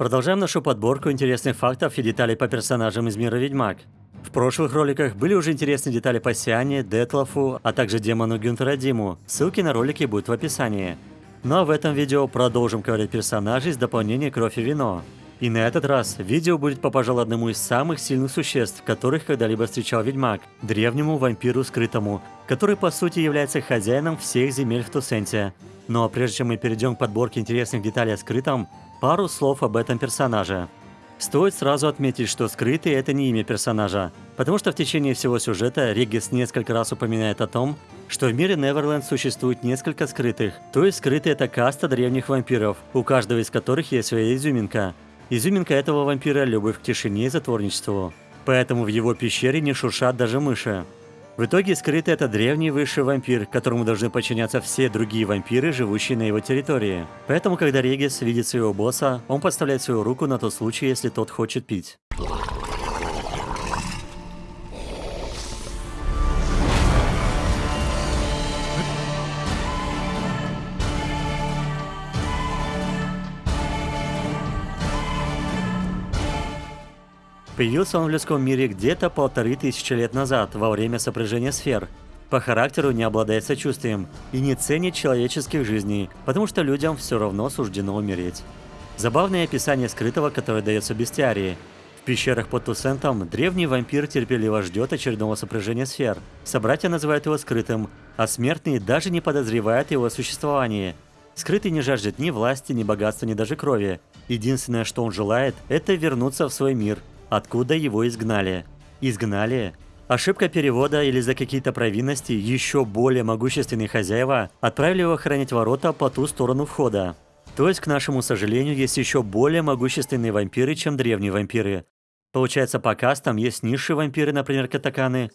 Продолжаем нашу подборку интересных фактов и деталей по персонажам из мира Ведьмак. В прошлых роликах были уже интересные детали по Сиане, Детлофу, а также демону Гюнтера Диму. Ссылки на ролики будут в описании. Ну а в этом видео продолжим ковырять персонажей с дополнением «Кровь и вино». И на этот раз видео будет по, пожалуй, одному из самых сильных существ, которых когда-либо встречал Ведьмак – древнему вампиру скрытому, который по сути является хозяином всех земель в Тусенте. Ну а прежде чем мы перейдем к подборке интересных деталей о скрытом, пару слов об этом персонаже. Стоит сразу отметить, что скрытый – это не имя персонажа, потому что в течение всего сюжета Регис несколько раз упоминает о том, что в мире Неверленд существует несколько скрытых, то есть скрытые – это каста древних вампиров, у каждого из которых есть своя изюминка – Изюминка этого вампира – любовь к тишине и затворничеству. Поэтому в его пещере не шуршат даже мыши. В итоге скрытый это древний высший вампир, которому должны подчиняться все другие вампиры, живущие на его территории. Поэтому, когда Регис видит своего босса, он подставляет свою руку на тот случай, если тот хочет пить. Появился он в людском мире где-то полторы тысячи лет назад, во время сопряжения сфер. По характеру не обладает сочувствием и не ценит человеческих жизней, потому что людям все равно суждено умереть. Забавное описание скрытого, которое дается бестиарии. В пещерах под Тусентом древний вампир терпеливо ждет очередного сопряжения сфер. Собратья называют его скрытым, а смертные даже не подозревают его существовании. Скрытый не жаждет ни власти, ни богатства, ни даже крови. Единственное, что он желает, это вернуться в свой мир, откуда его изгнали. Изгнали? Ошибка перевода или за какие-то провинности еще более могущественные хозяева отправили его охранять ворота по ту сторону входа. То есть, к нашему сожалению, есть еще более могущественные вампиры, чем древние вампиры. Получается, по кастам есть низшие вампиры, например, катаканы,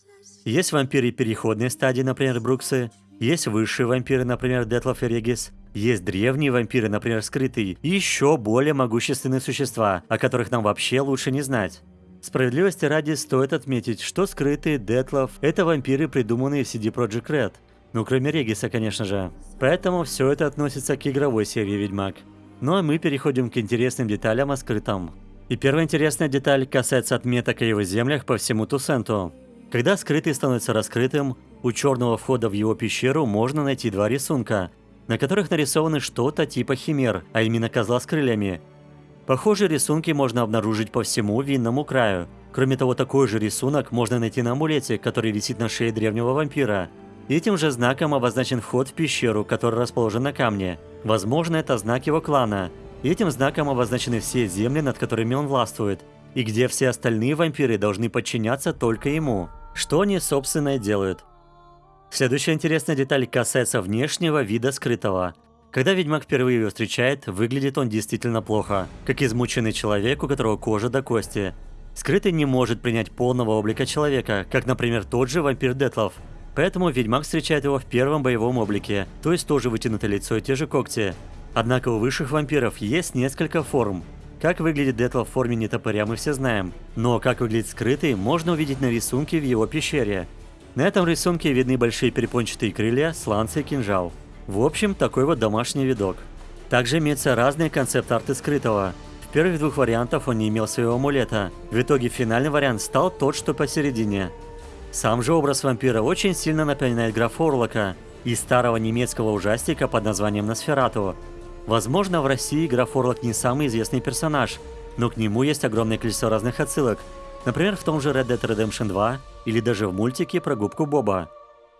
есть вампиры переходной стадии, например, бруксы, есть высшие вампиры, например, Детлов и Регис, есть древние вампиры, например, скрытые, и еще более могущественные существа, о которых нам вообще лучше не знать. Справедливости ради стоит отметить, что скрытые Детлов – это вампиры, придуманные в CD Projekt Red. Ну, кроме Региса, конечно же. Поэтому все это относится к игровой серии Ведьмак. Ну а мы переходим к интересным деталям о скрытом. И первая интересная деталь касается отметок о его землях по всему Тусенту. Когда скрытый становится раскрытым, у черного входа в его пещеру можно найти два рисунка, на которых нарисованы что-то типа химер, а именно козла с крыльями, Похожие рисунки можно обнаружить по всему винному краю. Кроме того, такой же рисунок можно найти на амулете, который висит на шее древнего вампира. Этим же знаком обозначен вход в пещеру, который расположен на камне. Возможно, это знак его клана. Этим знаком обозначены все земли, над которыми он властвует, и где все остальные вампиры должны подчиняться только ему. Что они, собственно, и делают. Следующая интересная деталь касается внешнего вида скрытого. Когда ведьмак впервые ее встречает, выглядит он действительно плохо, как измученный человек, у которого кожа до кости. Скрытый не может принять полного облика человека, как, например, тот же вампир Детлов. Поэтому ведьмак встречает его в первом боевом облике, то есть тоже вытянутое лицо и те же когти. Однако у высших вампиров есть несколько форм. Как выглядит Детлов в форме нетопыря мы все знаем, но как выглядит скрытый можно увидеть на рисунке в его пещере. На этом рисунке видны большие перепончатые крылья, сланцы и кинжал. В общем, такой вот домашний видок. Также имеются разные концепт-арты скрытого. В первых двух вариантах он не имел своего амулета. В итоге финальный вариант стал тот, что посередине. Сам же образ вампира очень сильно напоминает граф Орлока из старого немецкого ужастика под названием Носферату. Возможно, в России граф Орлок не самый известный персонаж, но к нему есть огромное количество разных отсылок. Например, в том же Red Dead Redemption 2 или даже в мультике про губку Боба.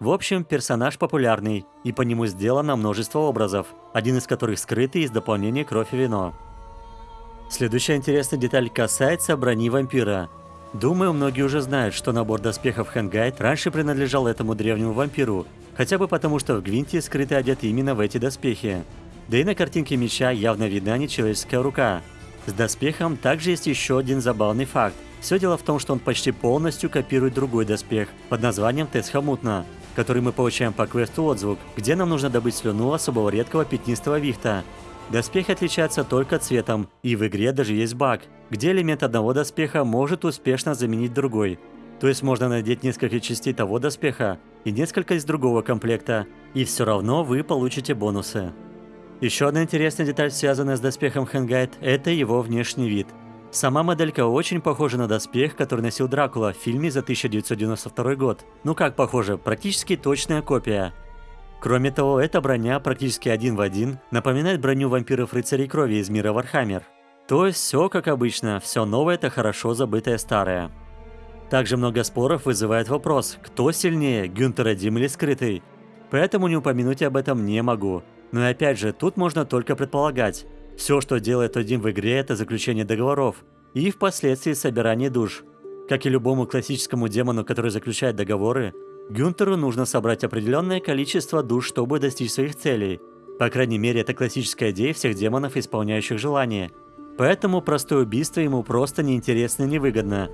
В общем, персонаж популярный, и по нему сделано множество образов, один из которых скрытый из дополнения «Кровь и вино». Следующая интересная деталь касается брони вампира. Думаю, многие уже знают, что набор доспехов Хэнгайт раньше принадлежал этому древнему вампиру, хотя бы потому, что в Гвинте скрытый одет именно в эти доспехи. Да и на картинке меча явно видна нечеловеческая рука. С доспехом также есть еще один забавный факт. Все дело в том, что он почти полностью копирует другой доспех под названием Тесхамутна, который мы получаем по квесту «Отзвук», где нам нужно добыть слюну особого редкого пятнистого вихта. Доспехи отличаются только цветом, и в игре даже есть баг, где элемент одного доспеха может успешно заменить другой. То есть можно надеть несколько частей того доспеха и несколько из другого комплекта, и все равно вы получите бонусы. Еще одна интересная деталь, связанная с доспехом Хэнгайт, это его внешний вид. Сама моделька очень похожа на доспех, который носил Дракула в фильме за 1992 год. Ну как похоже, практически точная копия. Кроме того, эта броня практически один в один напоминает броню вампиров-рыцарей крови из мира Warhammer. То есть все как обычно, все новое это хорошо забытое старое. Также много споров вызывает вопрос, кто сильнее, Гюнтер о'Дим или Скрытый. Поэтому не упомянуть об этом не могу. Но и опять же, тут можно только предполагать. Все, что делает Один в игре, это заключение договоров и впоследствии собирание душ. Как и любому классическому демону, который заключает договоры, Гюнтеру нужно собрать определенное количество душ, чтобы достичь своих целей. По крайней мере, это классическая идея всех демонов, исполняющих желания. Поэтому простое убийство ему просто неинтересно и невыгодно.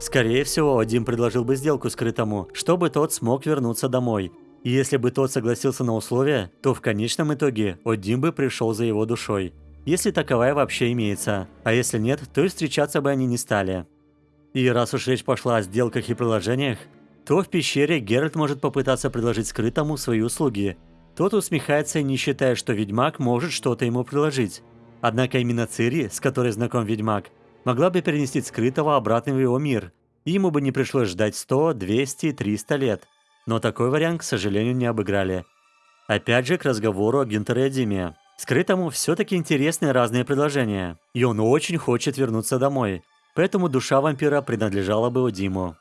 Скорее всего, Один предложил бы сделку скрытому, чтобы тот смог вернуться домой. И если бы тот согласился на условия, то в конечном итоге Один бы пришел за его душой если таковая вообще имеется, а если нет, то и встречаться бы они не стали. И раз уж речь пошла о сделках и приложениях, то в пещере Геральт может попытаться предложить скрытому свои услуги. Тот усмехается не считает, что ведьмак может что-то ему предложить. Однако именно Цири, с которой знаком ведьмак, могла бы перенести скрытого обратно в его мир, и ему бы не пришлось ждать 100, 200, 300 лет. Но такой вариант, к сожалению, не обыграли. Опять же к разговору о Гюнтере Диме. Скрытому все-таки интересны разные предложения, и он очень хочет вернуться домой, поэтому душа вампира принадлежала бы Диму.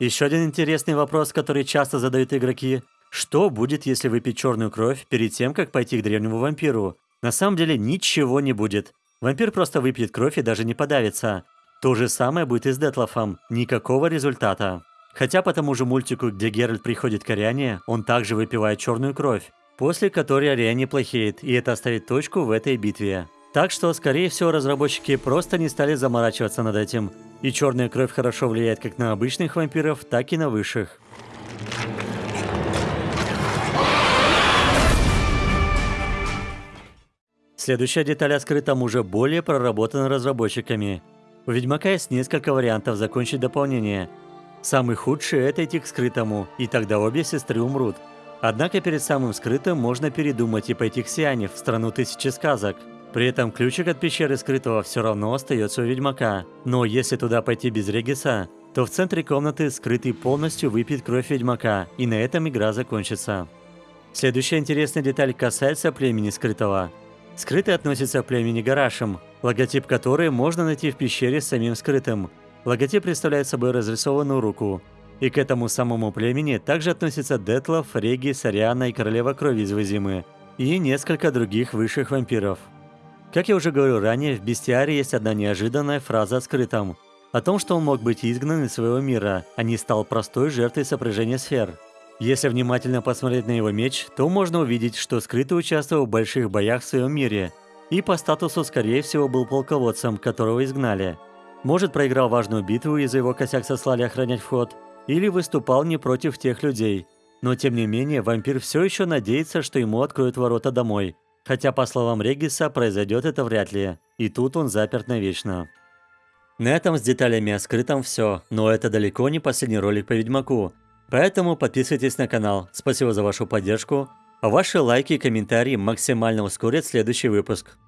Еще один интересный вопрос, который часто задают игроки. Что будет, если выпить черную кровь перед тем, как пойти к древнему вампиру? На самом деле ничего не будет. Вампир просто выпьет кровь и даже не подавится. То же самое будет и с Детлофом. Никакого результата. Хотя по тому же мультику, где Геральт приходит к Ариане, он также выпивает черную кровь после которой Ариане плохеет, и это оставит точку в этой битве. Так что, скорее всего, разработчики просто не стали заморачиваться над этим. И черная кровь хорошо влияет как на обычных вампиров, так и на высших. Следующая деталь о скрытом уже более проработана разработчиками. У Ведьмака есть несколько вариантов закончить дополнение. Самый худший – это идти к скрытому, и тогда обе сестры умрут. Однако перед самым скрытым можно передумать и пойти к Сиане, в страну тысячи сказок. При этом ключик от пещеры скрытого все равно остается у ведьмака. Но если туда пойти без Региса, то в центре комнаты скрытый полностью выпьет кровь ведьмака, и на этом игра закончится. Следующая интересная деталь касается племени скрытого. Скрытый относится к племени Гарашем, логотип которой можно найти в пещере с самим скрытым. Логотип представляет собой разрисованную руку, и к этому самому племени также относятся Детлов, Реги, Сариана и Королева Крови из Вазимы, и несколько других высших вампиров. Как я уже говорил ранее, в Бестиаре есть одна неожиданная фраза о скрытом. О том, что он мог быть изгнан из своего мира, а не стал простой жертвой сопряжения сфер. Если внимательно посмотреть на его меч, то можно увидеть, что скрытый участвовал в больших боях в своем мире, и по статусу, скорее всего, был полководцем, которого изгнали. Может, проиграл важную битву и за его косяк сослали охранять вход – или выступал не против тех людей. Но тем не менее, вампир все еще надеется, что ему откроют ворота домой. Хотя, по словам Региса, произойдет это вряд ли. И тут он заперт навечно. На этом с деталями о скрытом все, но это далеко не последний ролик по Ведьмаку. Поэтому подписывайтесь на канал. Спасибо за вашу поддержку. А ваши лайки и комментарии максимально ускорят следующий выпуск.